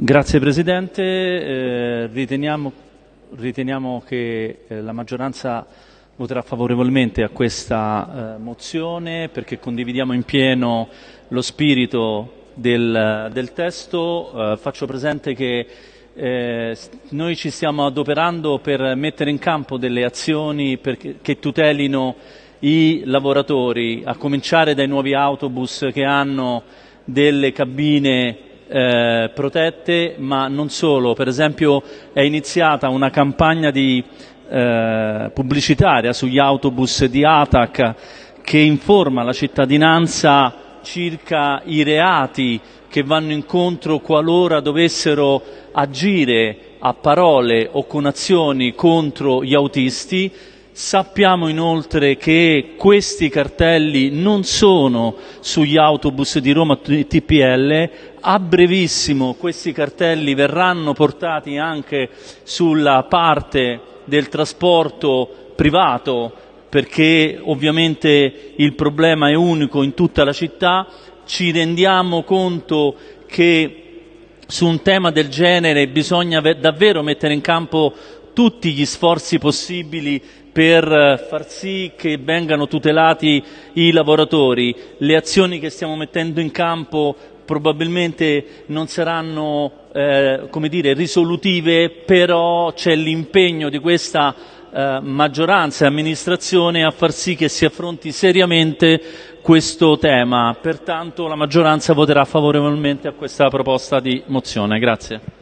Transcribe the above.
Grazie Presidente, eh, riteniamo, riteniamo, che eh, la maggioranza voterà favorevolmente a questa eh, mozione perché condividiamo in pieno lo spirito del, del testo. Eh, faccio presente che eh, noi ci stiamo adoperando per mettere in campo delle azioni che tutelino i lavoratori, a cominciare dai nuovi autobus che hanno delle cabine eh, protette, ma non solo. Per esempio è iniziata una campagna di, eh, pubblicitaria sugli autobus di ATAC che informa la cittadinanza circa i reati che vanno incontro qualora dovessero agire a parole o con azioni contro gli autisti Sappiamo inoltre che questi cartelli non sono sugli autobus di Roma TPL, a brevissimo questi cartelli verranno portati anche sulla parte del trasporto privato perché ovviamente il problema è unico in tutta la città, ci rendiamo conto che su un tema del genere bisogna davvero mettere in campo tutti gli sforzi possibili per eh, far sì che vengano tutelati i lavoratori. Le azioni che stiamo mettendo in campo probabilmente non saranno eh, dire, risolutive, però c'è l'impegno di questa eh, maggioranza e amministrazione a far sì che si affronti seriamente questo tema. Pertanto la maggioranza voterà favorevolmente a questa proposta di mozione. Grazie.